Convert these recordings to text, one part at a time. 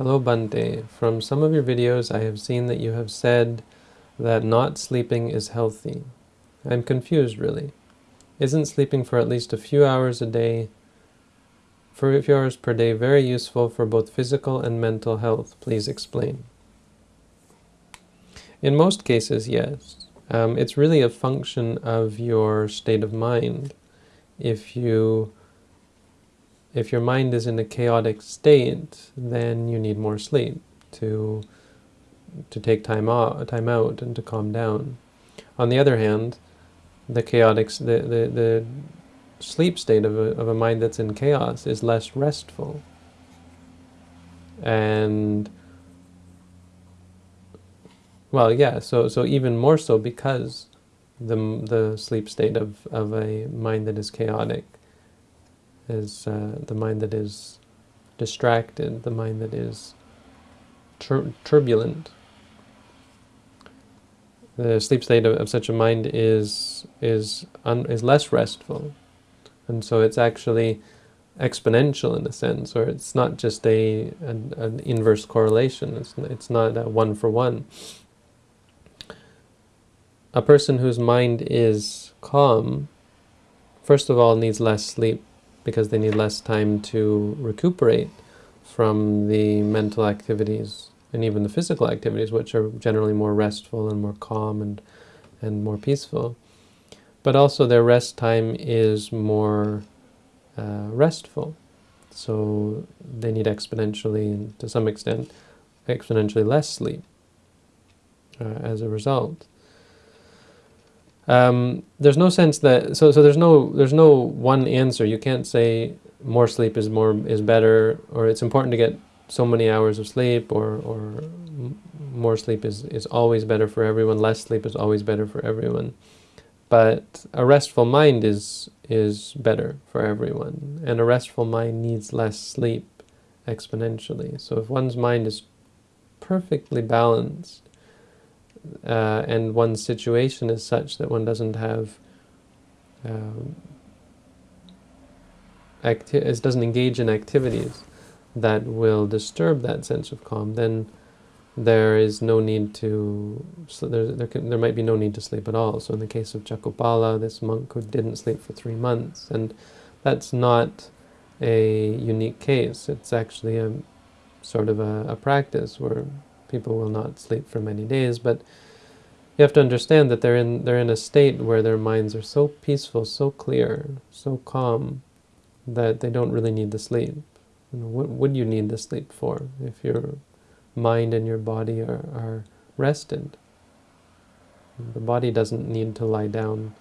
Hello Bhante. From some of your videos I have seen that you have said that not sleeping is healthy. I'm confused really. Isn't sleeping for at least a few hours a day, for a few hours per day, very useful for both physical and mental health? Please explain. In most cases, yes. Um, it's really a function of your state of mind. If you if your mind is in a chaotic state, then you need more sleep to to take time out, time out and to calm down. On the other hand, the chaotic, the, the, the sleep state of a, of a mind that's in chaos is less restful. And, well, yeah, so, so even more so because the, the sleep state of, of a mind that is chaotic is uh, the mind that is distracted, the mind that is tur turbulent. The sleep state of, of, such a mind is is is less restful, and so it's actually exponential in a sense, or it's not just a an, an inverse correlation. It's it's not a one for one. A person whose mind is calm, first of all, needs less sleep because they need less time to recuperate from the mental activities and even the physical activities, which are generally more restful and more calm and, and more peaceful. But also their rest time is more uh, restful. So they need exponentially, to some extent, exponentially less sleep uh, as a result. Um, there's no sense that so so there's no there's no one answer. You can't say more sleep is more is better, or it's important to get so many hours of sleep, or or more sleep is is always better for everyone. Less sleep is always better for everyone. But a restful mind is is better for everyone, and a restful mind needs less sleep exponentially. So if one's mind is perfectly balanced, uh, and one's situation is such that one doesn't have um, it doesn't engage in activities that will disturb that sense of calm, then there is no need to, there, there, can, there might be no need to sleep at all. So in the case of Cakkhupala, this monk who didn't sleep for three months, and that's not a unique case. It's actually a sort of a, a practice where people will not sleep for many days, but you have to understand that they're in they're in a state where their minds are so peaceful, so clear, so calm, that they don't really need the sleep. You know, what would you need the sleep for if your mind and your body are, are rested? The body doesn't need to lie down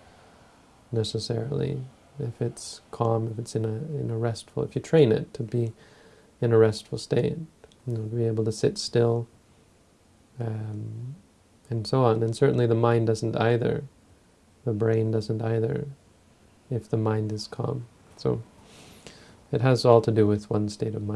necessarily if it's calm, if it's in a in a restful, if you train it to be in a restful state, you know, to be able to sit still, um, and so on. And certainly the mind doesn't either. The brain doesn't either, if the mind is calm. So it has all to do with one state of mind.